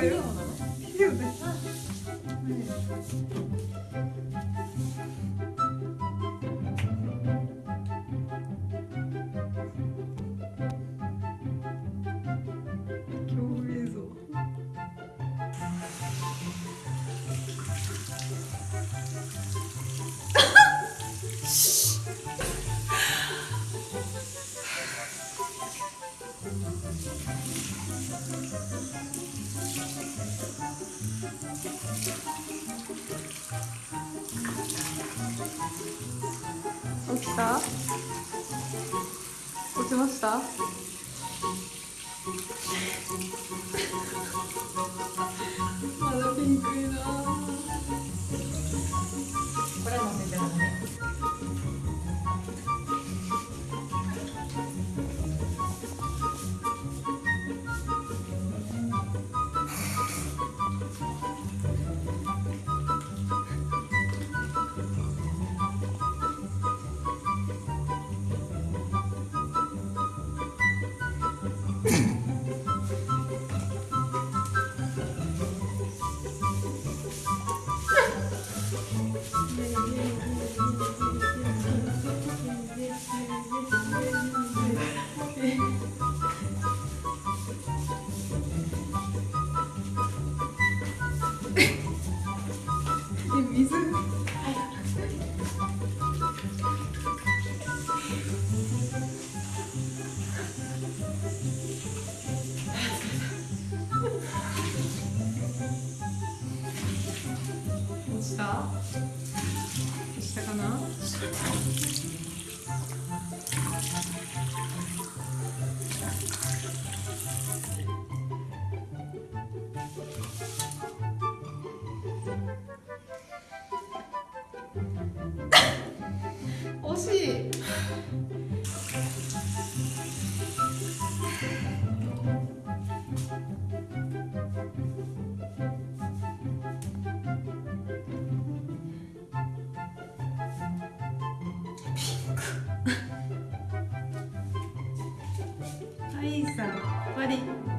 ビデオな起きた？落ちました？Thank you. はいさん終わり